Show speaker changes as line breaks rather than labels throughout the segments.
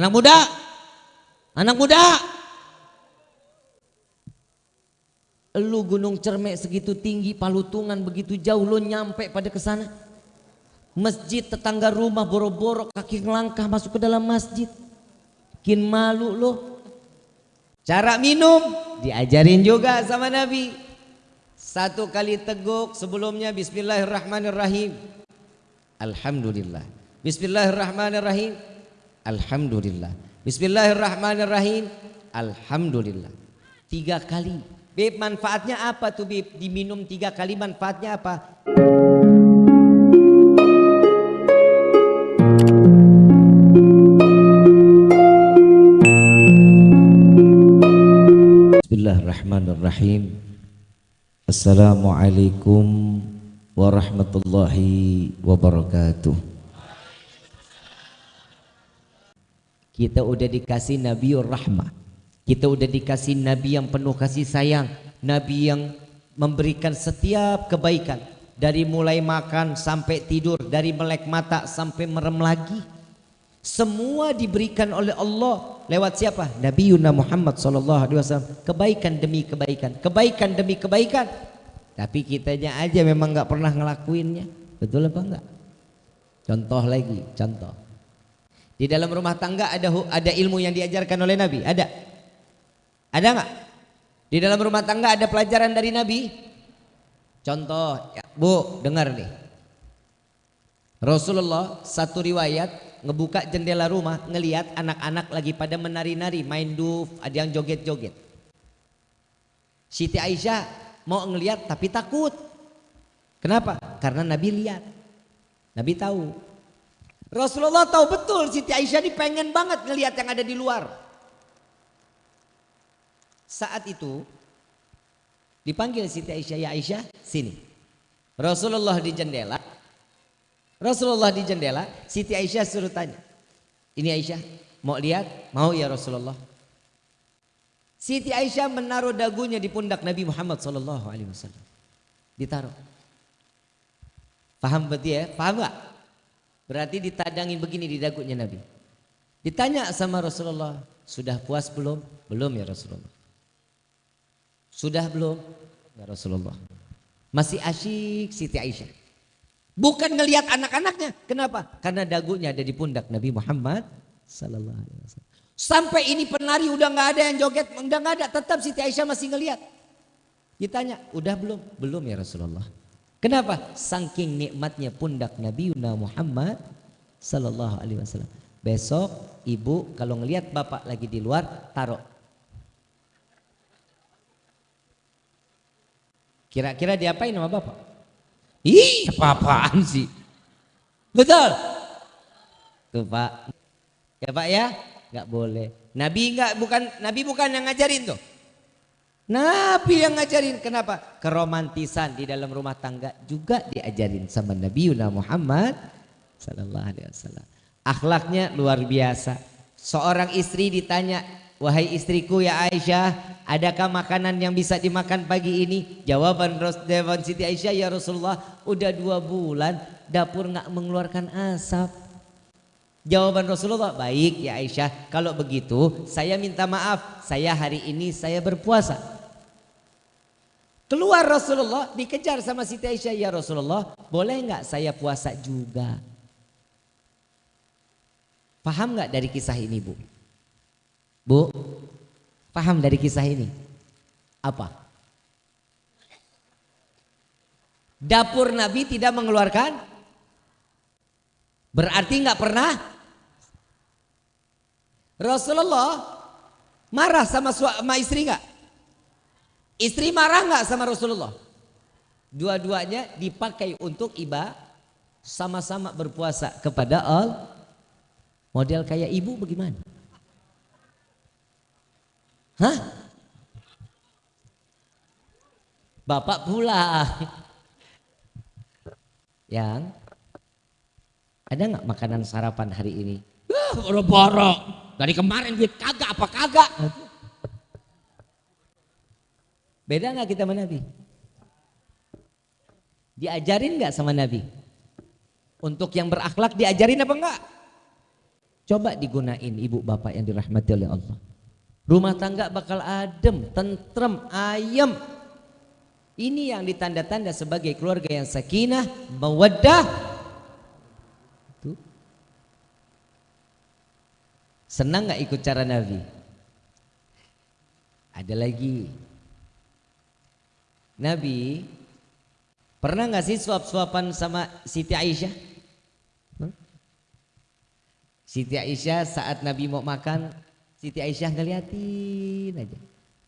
Anak muda, anak muda. Lu gunung cermek segitu tinggi, palutungan begitu jauh, lu nyampe pada ke sana. Masjid tetangga rumah boro-boro kaki ngelangkah masuk ke dalam masjid. Bikin malu lo. Cara minum diajarin juga sama Nabi. Satu kali teguk sebelumnya Bismillahirrahmanirrahim. Alhamdulillah. Bismillahirrahmanirrahim. Alhamdulillah. Bismillahirrahmanirrahim. Alhamdulillah. Tiga kali. Beb manfaatnya apa tuh Beb? Diminum tiga kali manfaatnya apa? Bismillahirrahmanirrahim. Assalamualaikum warahmatullahi wabarakatuh. Kita udah dikasih Nabiur Rahmah. Kita udah dikasih Nabi yang penuh kasih sayang. Nabi yang memberikan setiap kebaikan. Dari mulai makan sampai tidur. Dari melek mata sampai merem lagi. Semua diberikan oleh Allah lewat siapa? Nabi Yuna Muhammad sallallahu alaihi wasallam. Kebaikan demi kebaikan, kebaikan demi kebaikan. Tapi kitanya aja memang nggak pernah ngelakuinnya. Betul apa enggak? Contoh lagi, contoh. Di dalam rumah tangga ada ada ilmu yang diajarkan oleh Nabi? Ada? Ada nggak? Di dalam rumah tangga ada pelajaran dari Nabi? Contoh, ya, Bu, dengar nih. Rasulullah satu riwayat ngebuka jendela rumah ngelihat anak-anak lagi pada menari-nari, main duf, ada yang joget-joget. Siti Aisyah mau ngelihat tapi takut. Kenapa? Karena Nabi lihat. Nabi tahu. Rasulullah tahu betul Siti Aisyah ini pengen banget ngelihat yang ada di luar. Saat itu dipanggil Siti Aisyah, ya Aisyah sini. Rasulullah di jendela. Rasulullah di jendela, Siti Aisyah suruh tanya. Ini Aisyah, mau lihat? Mau ya Rasulullah. Siti Aisyah menaruh dagunya di pundak Nabi Muhammad Wasallam. Ditaruh. Paham berarti ya? Paham gak? Berarti ditadangin begini di dagunya Nabi. Ditanya sama Rasulullah, sudah puas belum? Belum ya Rasulullah. Sudah belum? Ya Rasulullah. Masih asyik Siti Aisyah. Bukan ngelihat anak-anaknya. Kenapa? Karena dagunya ada di pundak Nabi Muhammad sallallahu alaihi wasallam. Sampai ini penari udah nggak ada yang joget, udah nggak ada, tetap Siti Aisyah masih ngelihat. Ditanya, udah belum? Belum ya Rasulullah. Kenapa? Saking nikmatnya pundak Nabi Muhammad Sallallahu Alaihi Wasallam. Besok ibu kalau ngelihat bapak lagi di luar taruh. Kira-kira diapain sama bapak? Ih, apa-apaan sih? Betul? Tuh pak. Ya pak ya? Gak boleh. Nabi nggak bukan Nabi bukan yang ngajarin tuh. Nabi yang ngajarin. Kenapa? Keromantisan di dalam rumah tangga juga diajarin sama Nabi Yuna Muhammad sallallahu alaihi wasallam. Akhlaknya luar biasa. Seorang istri ditanya, "Wahai istriku ya Aisyah, adakah makanan yang bisa dimakan pagi ini?" Jawaban Rasulullah Siti Aisyah, "Ya Rasulullah, udah dua bulan dapur nggak mengeluarkan asap." Jawaban Rasulullah, "Baik ya Aisyah, kalau begitu saya minta maaf, saya hari ini saya berpuasa." Keluar Rasulullah dikejar sama Siti Aisyah. Ya Rasulullah boleh nggak saya puasa juga? Paham nggak dari kisah ini bu? Bu, paham dari kisah ini? Apa? Dapur Nabi tidak mengeluarkan? Berarti nggak pernah? Rasulullah marah sama, sama istri nggak? Istri marah nggak sama Rasulullah? Dua-duanya dipakai untuk ibadah sama-sama berpuasa kepada Allah. Model kayak ibu bagaimana? Hah? Bapak pula. Yang ada nggak makanan sarapan hari ini? Boro-boro. Dari kemarin gue kagak apa kagak. Beda nggak kita sama Nabi? Diajarin nggak sama Nabi? Untuk yang berakhlak diajarin apa enggak? Coba digunain ibu bapak yang dirahmati oleh Allah. Rumah tangga bakal adem, tentrem, ayem. Ini yang ditanda-tanda sebagai keluarga yang sakinah, mawaddah. Senang nggak ikut cara Nabi? Ada lagi. Nabi pernah nggak sih suap-suapan sama Siti Aisyah? Siti Aisyah saat Nabi mau makan Siti Aisyah ngeliatin aja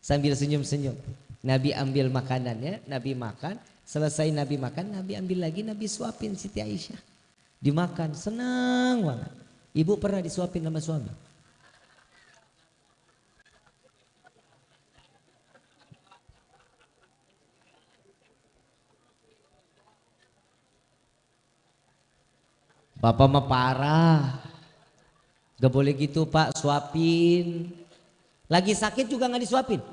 sambil senyum-senyum. Nabi ambil makanannya, Nabi makan, selesai Nabi makan, Nabi ambil lagi, Nabi suapin Siti Aisyah. Dimakan, senang banget. Ibu pernah disuapin sama suami? Bapak mah parah. Gak boleh gitu pak, suapin. Lagi sakit juga nggak disuapin.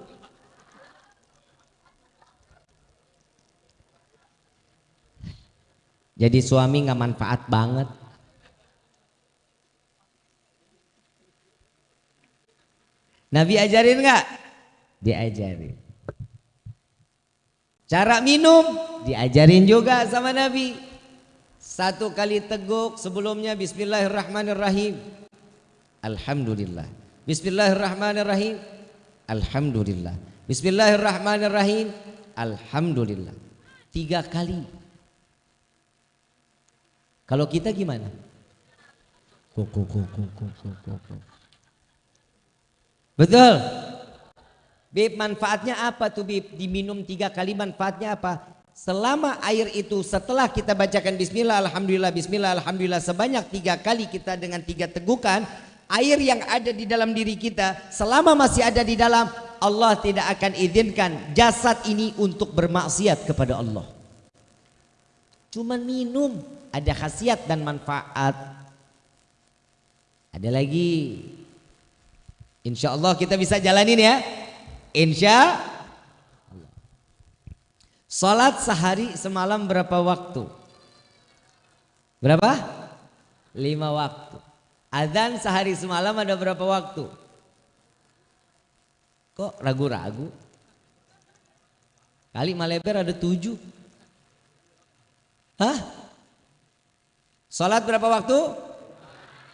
Jadi suami nggak manfaat banget. Nabi ajarin nggak? Diajarin. Cara minum diajarin juga sama Nabi. Satu kali teguk sebelumnya Bismillahirrahmanirrahim. Alhamdulillah. Bismillahirrahmanirrahim. Alhamdulillah. Bismillahirrahmanirrahim. Alhamdulillah. Tiga kali. Kalau kita gimana? Betul. Bib manfaatnya apa tuh Bib? Diminum tiga kali manfaatnya apa? Selama air itu setelah kita bacakan Bismillah, Alhamdulillah, Bismillah, Alhamdulillah sebanyak tiga kali kita dengan tiga tegukan air yang ada di dalam diri kita selama masih ada di dalam Allah tidak akan izinkan jasad ini untuk bermaksiat kepada Allah. Cuman minum ada khasiat dan manfaat. Ada lagi? Insya Allah kita bisa jalanin ya. Insya Allah Salat sehari semalam berapa waktu? Berapa? Lima waktu Adzan sehari semalam ada berapa waktu? Kok ragu-ragu? Kali Maleber ada tujuh. Hah? Sholat berapa waktu?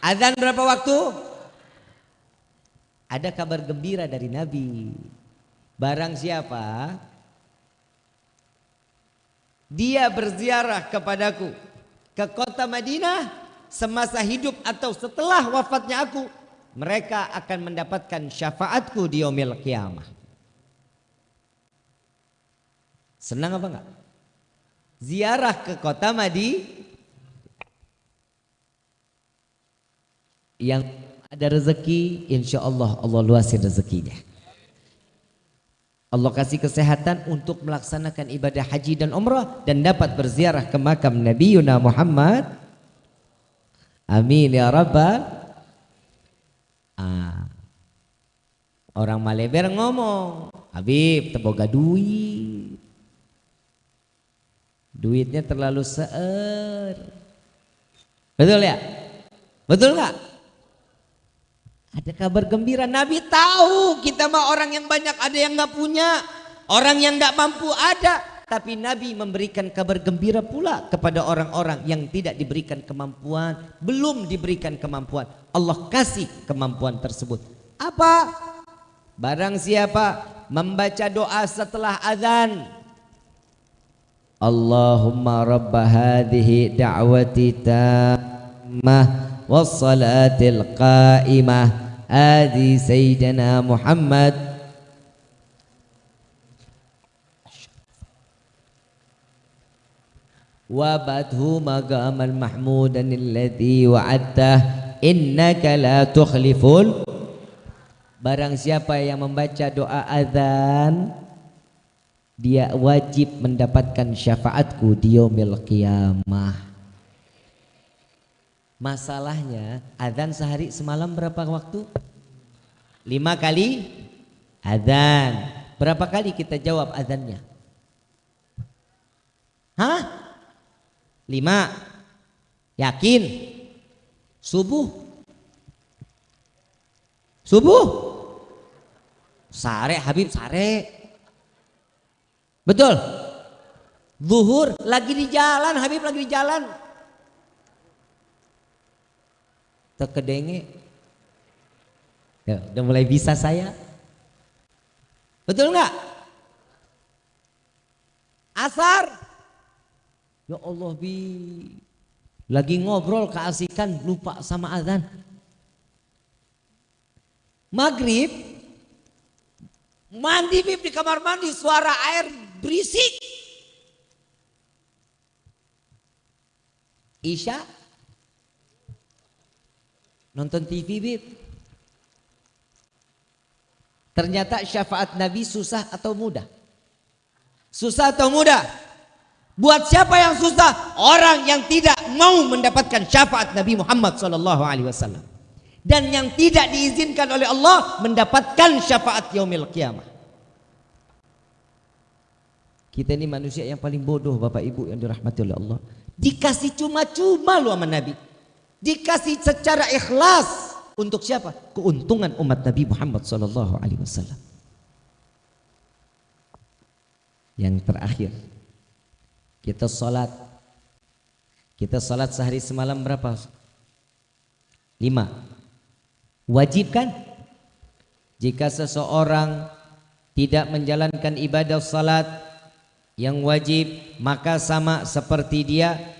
Adzan berapa waktu? Ada kabar gembira dari Nabi. Barang siapa? Dia berziarah kepadaku ke kota Madinah semasa hidup atau setelah wafatnya aku mereka akan mendapatkan syafaatku di yaumil kiamah. Senang apa enggak? Ziarah ke kota Madi yang ada rezeki insya Allah Allah luasin rezekinya Allah kasih kesehatan untuk melaksanakan ibadah haji dan umrah dan dapat berziarah ke makam Nabi Yuna Muhammad Amin ya Rabbal. Ah. Orang Maleber ngomong, Habib teboga duit. Duitnya terlalu seer. Betul ya? Betul nggak? Ada kabar gembira. Nabi tahu kita mah orang yang banyak ada yang nggak punya. Orang yang nggak mampu ada. Tapi Nabi memberikan kabar gembira pula kepada orang-orang yang tidak diberikan kemampuan, belum diberikan kemampuan. Allah kasih kemampuan tersebut. Apa? Barang siapa membaca doa setelah azan. Allahumma hadhihi da'wati tammah wassalatil qa'imah adi sayyidina Muhammad وابته مقاما محمودا الذي وعدته innaka la tukhliful barang siapa yang membaca doa azan dia wajib mendapatkan syafaatku di yaumil qiyamah masalahnya azan sehari semalam berapa waktu lima kali azan berapa kali kita jawab azannya hah Lima. Yakin. Subuh. Subuh. Sare Habib sare. Betul. Zuhur lagi di jalan, Habib lagi di jalan. Terkedenge. Ya, udah mulai bisa saya. Betul nggak? Asar. Ya Allah bi. Lagi ngobrol keasikan lupa sama azan. Maghrib mandi bib di kamar mandi suara air berisik. Isya nonton TV bib. Ternyata syafaat Nabi susah atau mudah? Susah atau mudah? Buat siapa yang susah? Orang yang tidak mau mendapatkan syafaat Nabi Muhammad wasallam. Dan yang tidak diizinkan oleh Allah mendapatkan syafaat yaumil kiamah. Kita ini manusia yang paling bodoh Bapak Ibu yang dirahmati oleh Allah. Dikasih cuma-cuma lu sama Nabi. Dikasih secara ikhlas untuk siapa? Keuntungan umat Nabi Muhammad sallallahu alaihi wasallam. Yang terakhir, kita sholat. Kita sholat sehari semalam berapa? Lima. Wajib kan? Jika seseorang tidak menjalankan ibadah salat yang wajib, maka sama seperti dia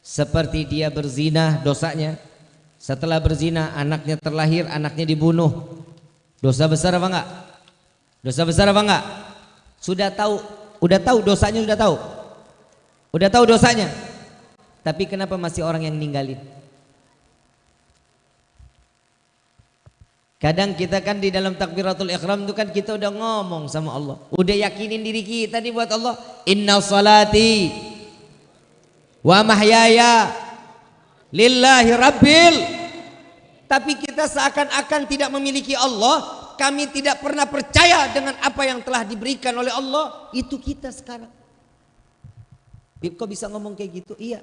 seperti dia berzina dosanya setelah berzina anaknya terlahir, anaknya dibunuh. Dosa besar apa enggak? Dosa besar apa enggak? Sudah tahu, udah tahu dosanya sudah tahu. Udah tahu dosanya. Tapi kenapa masih orang yang ninggalin? Kadang kita kan di dalam takbiratul ikhram itu kan kita udah ngomong sama Allah. Udah yakinin diri kita nih buat Allah. Inna salati wa mahyaya lillahi rabbil. Tapi kita seakan-akan tidak memiliki Allah. Kami tidak pernah percaya dengan apa yang telah diberikan oleh Allah. Itu kita sekarang. Bib kok bisa ngomong kayak gitu? Iya.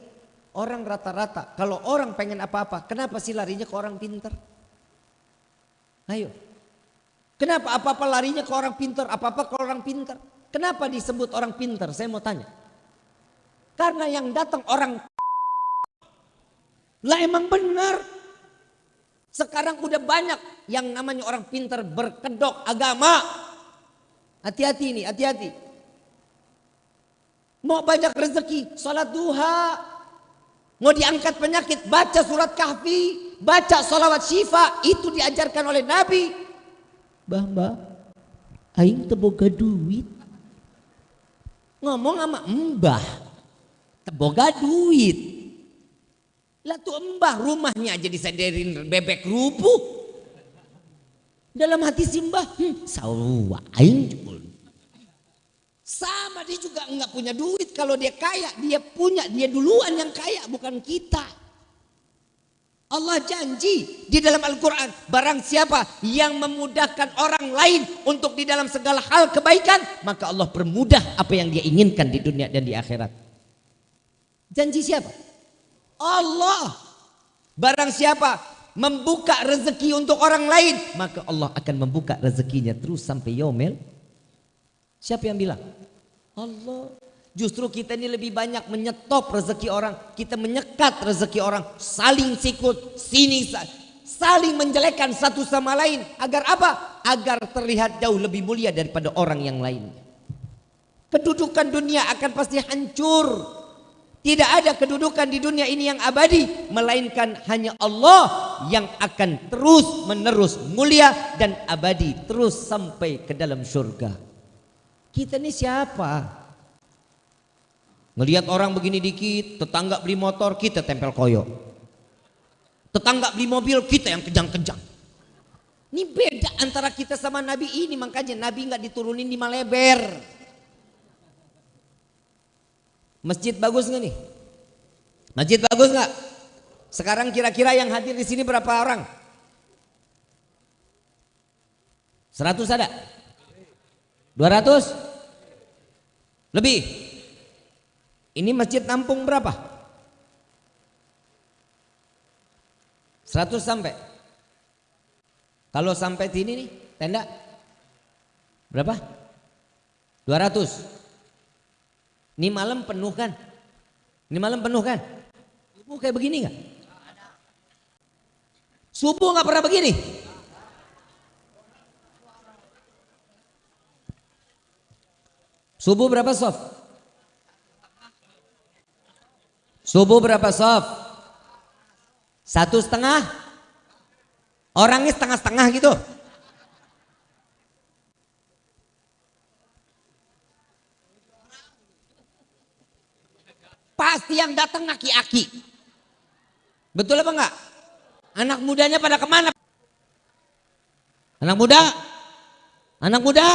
Orang rata-rata. Kalau orang pengen apa-apa kenapa sih larinya ke orang pinter ayo. Kenapa apa-apa larinya ke orang pinter apa-apa ke orang pinter kenapa disebut orang pinter saya mau tanya karena yang datang orang lah emang benar. Sekarang udah banyak yang namanya orang pintar berkedok agama. Hati-hati ini, hati-hati. Mau banyak rezeki, sholat duha. Mau diangkat penyakit, baca surat kahfi. Baca sholawat syifa, itu diajarkan oleh Nabi. Bah, mbah, aing teboga duit. Ngomong sama mbah, teboga duit. Lah tuh mbah rumahnya aja disadarin bebek rubuh. Dalam hati simbah, hmm, sawa Sama dia juga enggak punya duit. Kalau dia kaya, dia punya, dia duluan yang kaya, bukan kita. Allah janji di dalam Al-Quran barang siapa yang memudahkan orang lain untuk di dalam segala hal kebaikan maka Allah permudah apa yang dia inginkan di dunia dan di akhirat janji siapa? Allah. Barang siapa membuka rezeki untuk orang lain, maka Allah akan membuka rezekinya terus sampai yaumil. Siapa yang bilang? Allah. Justru kita ini lebih banyak menyetop rezeki orang, kita menyekat rezeki orang, saling sikut, sini saling menjelekkan satu sama lain agar apa? Agar terlihat jauh lebih mulia daripada orang yang lain. Kedudukan dunia akan pasti hancur tidak ada kedudukan di dunia ini yang abadi melainkan hanya Allah yang akan terus menerus mulia dan abadi terus sampai ke dalam surga. Kita ini siapa? Melihat orang begini dikit, tetangga beli motor, kita tempel koyo. Tetangga beli mobil, kita yang kejang-kejang. Ini beda antara kita sama Nabi ini, makanya Nabi nggak diturunin di Maleber. Masjid bagus nggak nih? Masjid bagus nggak? Sekarang kira-kira yang hadir di sini berapa orang? 100 ada? 200? Lebih? Ini masjid nampung berapa? 100 sampai? Kalau sampai sini nih, tenda berapa? 200. Ini malam penuh kan? Ini malam penuh kan? Subuh kayak begini nggak? Subuh nggak pernah begini. Subuh berapa soft? Subuh berapa soft? Satu setengah? Orangnya setengah-setengah gitu. Pasti yang datang aki-aki. Betul apa enggak? Anak mudanya pada ke mana? Anak muda? Anak muda?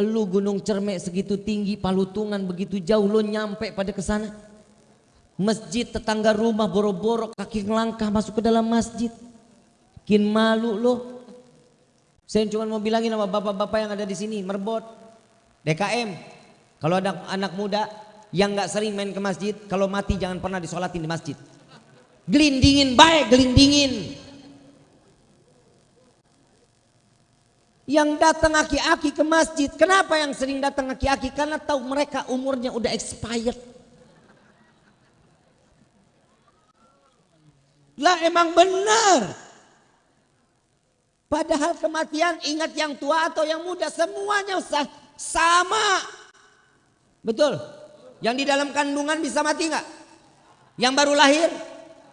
Lu gunung cermek segitu tinggi, palutungan begitu jauh, lo nyampe pada ke sana. Masjid tetangga rumah boro-boro kaki ngelangkah masuk ke dalam masjid. Kin malu lo. Saya cuma mau bilangin sama bapak-bapak yang ada di sini, merbot, DKM, kalau ada anak muda yang nggak sering main ke masjid, kalau mati jangan pernah disolatin di masjid. Gelindingin baik, gelindingin. Yang datang aki-aki ke masjid, kenapa yang sering datang aki-aki? Karena tahu mereka umurnya udah expired. Lah emang benar. Padahal kematian ingat yang tua atau yang muda semuanya usah sama. Betul. Yang di dalam kandungan bisa mati nggak? Yang baru lahir?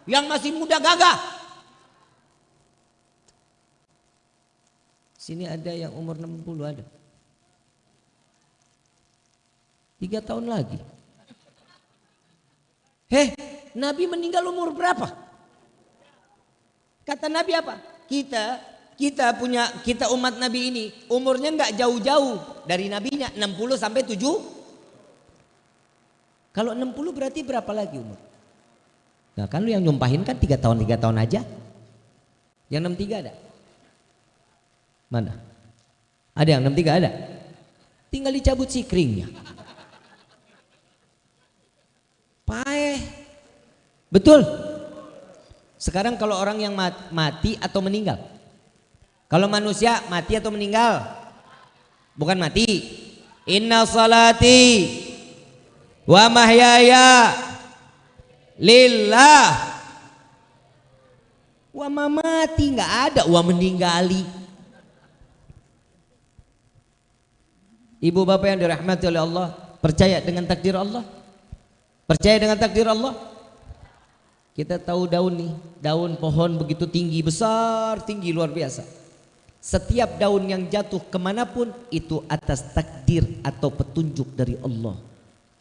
Yang masih muda gagah? Sini ada yang umur 60 ada. Tiga tahun lagi. Heh, Nabi meninggal umur berapa? Kata Nabi apa? Kita kita punya kita umat Nabi ini umurnya nggak jauh-jauh dari nabinya 60 sampai 7 kalau 60 berarti berapa lagi umur? Nah kan lu yang nyumpahin kan 3 tahun 3 tahun aja. Yang 63 ada? Mana? Ada yang 63 ada? Tinggal dicabut sikringnya. Paeh. Betul. Sekarang kalau orang yang mati atau meninggal? Kalau manusia mati atau meninggal? Bukan mati. Inna salati wa mahyaya lillah. Wa mamati nggak ada wa meninggali. Ibu bapak yang dirahmati oleh Allah percaya dengan takdir Allah? Percaya dengan takdir Allah? Kita tahu daun nih daun pohon begitu tinggi besar tinggi luar biasa. Setiap daun yang jatuh ke mana pun itu atas takdir atau petunjuk dari Allah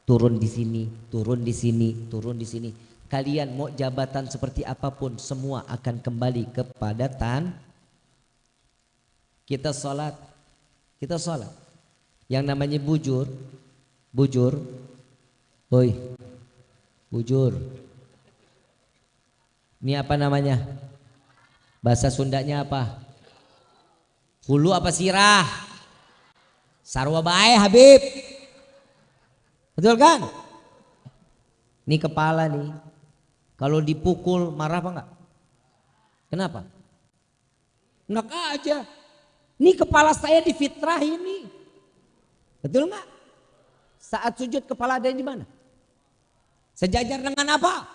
turun di sini, turun di sini, turun di sini. Kalian mau jabatan seperti apa pun semua akan kembali kepada tan. Kita sholat, kita sholat. Yang namanya bujur, bujur, oi, bujur. Ini apa namanya? Bahasa Sundanya apa? Hulu apa sirah? Sarwa bae Habib. Betul kan? Ini kepala nih. Kalau dipukul marah apa enggak? Kenapa? Enak aja. Ini kepala saya difitrah ini. Betul enggak? Saat sujud kepala ada di mana? Sejajar dengan apa?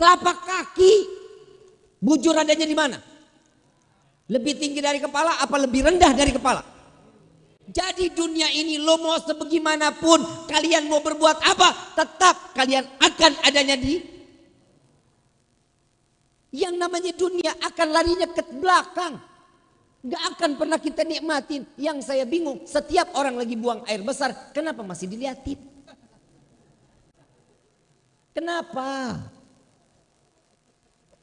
Telapak kaki. Bujur adanya di mana? Lebih tinggi dari kepala apa lebih rendah dari kepala? Jadi dunia ini lo mau sebagaimanapun kalian mau berbuat apa tetap kalian akan adanya di yang namanya dunia akan larinya ke belakang. Gak akan pernah kita nikmatin. Yang saya bingung setiap orang lagi buang air besar kenapa masih diliatin? Kenapa?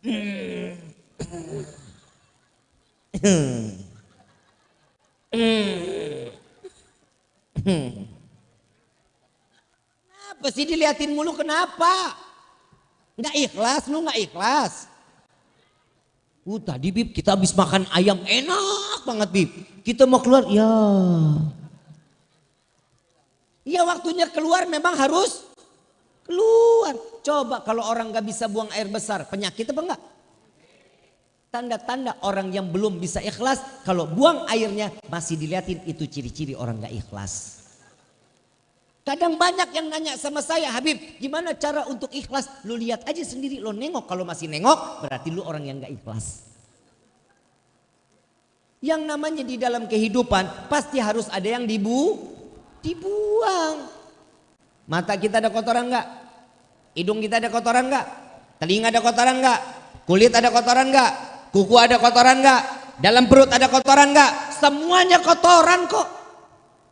Hmm. Kenapa sih diliatin mulu kenapa? Nggak ikhlas, lu nggak ikhlas. Uh tadi Bib kita habis makan ayam enak banget Bib. Kita mau keluar, ya. Ya waktunya keluar memang harus keluar. Coba kalau orang nggak bisa buang air besar, penyakit apa enggak? Tanda-tanda orang yang belum bisa ikhlas, kalau buang airnya masih dilihatin itu ciri-ciri orang gak ikhlas. Kadang banyak yang nanya sama saya, Habib, gimana cara untuk ikhlas? Lu lihat aja sendiri, lo nengok. Kalau masih nengok, berarti lu orang yang gak ikhlas. Yang namanya di dalam kehidupan, pasti harus ada yang dibu, dibuang. Mata kita ada kotoran gak? Hidung kita ada kotoran gak? Telinga ada kotoran gak? Kulit ada kotoran gak? Kuku ada kotoran nggak? Dalam perut ada kotoran nggak? Semuanya kotoran kok.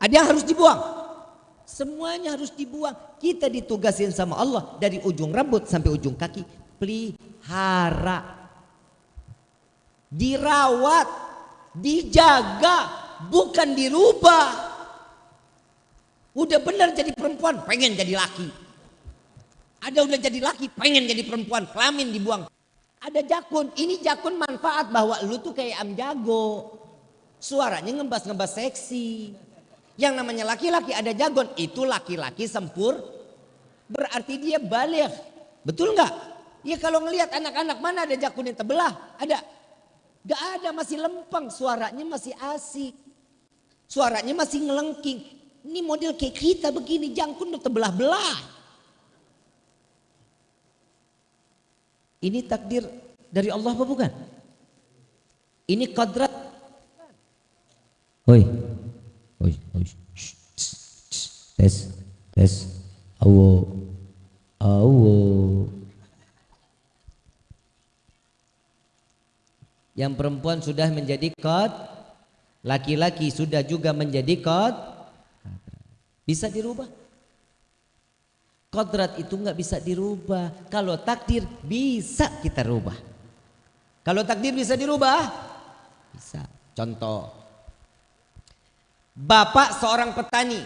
Ada yang harus dibuang. Semuanya harus dibuang. Kita ditugasin sama Allah dari ujung rambut sampai ujung kaki. Pelihara. Dirawat. Dijaga. Bukan dirubah. Udah benar jadi perempuan, pengen jadi laki. Ada udah jadi laki, pengen jadi perempuan, kelamin dibuang. Ada jakun, ini jakun manfaat bahwa lu tuh kayak am jago. Suaranya ngebas-ngebas seksi. Yang namanya laki-laki ada jagon, itu laki-laki sempur. Berarti dia balik. Betul nggak? Ya kalau ngelihat anak-anak mana ada jakun yang terbelah? Ada. Gak ada, masih lempeng. Suaranya masih asik. Suaranya masih ngelengking. Ini model kayak kita begini, jangkun udah terbelah-belah. Ini takdir dari Allah apa bukan? Ini kodrat. Oi. Oi, oi. Tes, tes. Awo. Awo. Yang perempuan sudah menjadi kod, laki-laki sudah juga menjadi kod. Bisa dirubah? Kodrat itu nggak bisa dirubah. Kalau takdir bisa kita rubah. Kalau takdir bisa dirubah, bisa. Contoh, bapak seorang petani,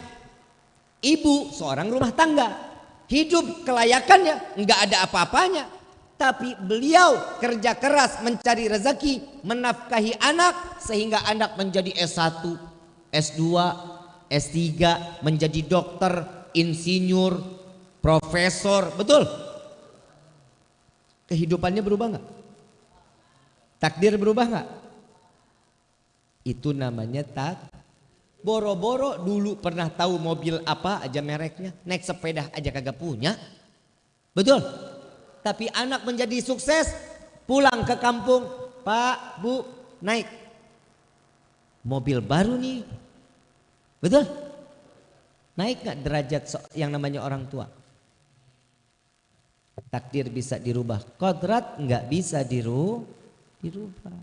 ibu seorang rumah tangga, hidup kelayakannya nggak ada apa-apanya, tapi beliau kerja keras mencari rezeki, menafkahi anak sehingga anak menjadi S1, S2, S3, menjadi dokter, insinyur, profesor, betul? Kehidupannya berubah nggak? Takdir berubah nggak? Itu namanya tak. Boro-boro dulu pernah tahu mobil apa aja mereknya, naik sepeda aja kagak punya. Betul? Tapi anak menjadi sukses, pulang ke kampung, Pak, Bu, naik mobil baru nih. Betul? Naik nggak derajat yang namanya orang tua? Takdir bisa dirubah, kodrat nggak bisa diru, dirubah.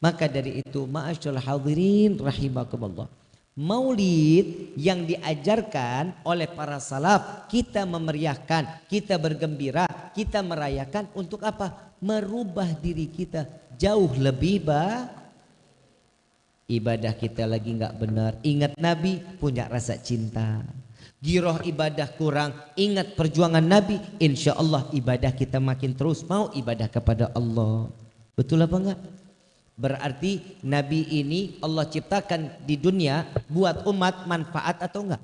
Maka dari itu, ma'asyul hadirin rahimakumullah. Maulid yang diajarkan oleh para salaf, kita memeriahkan, kita bergembira, kita merayakan untuk apa? Merubah diri kita jauh lebih baik. Ibadah kita lagi nggak benar. Ingat Nabi punya rasa cinta giroh ibadah kurang, ingat perjuangan Nabi, insya Allah ibadah kita makin terus mau ibadah kepada Allah. Betul apa enggak? Berarti Nabi ini Allah ciptakan di dunia buat umat manfaat atau enggak?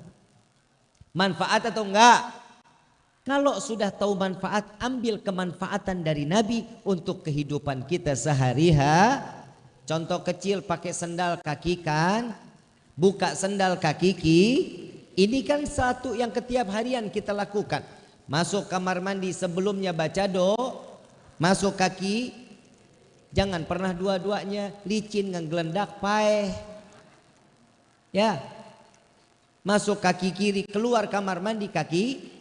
Manfaat atau enggak? Kalau sudah tahu manfaat, ambil kemanfaatan dari Nabi untuk kehidupan kita sehari-hari. Contoh kecil pakai sendal kaki kan, buka sendal kaki ki, ini kan satu yang ketiap harian kita lakukan. Masuk kamar mandi sebelumnya baca do, masuk kaki, jangan pernah dua-duanya licin ngegelendak paeh. Ya. Masuk kaki kiri, keluar kamar mandi kaki.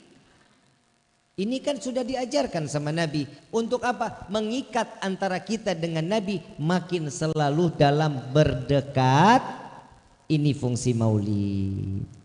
Ini kan sudah diajarkan sama Nabi. Untuk apa? Mengikat antara kita dengan Nabi makin selalu dalam berdekat. Ini fungsi maulid.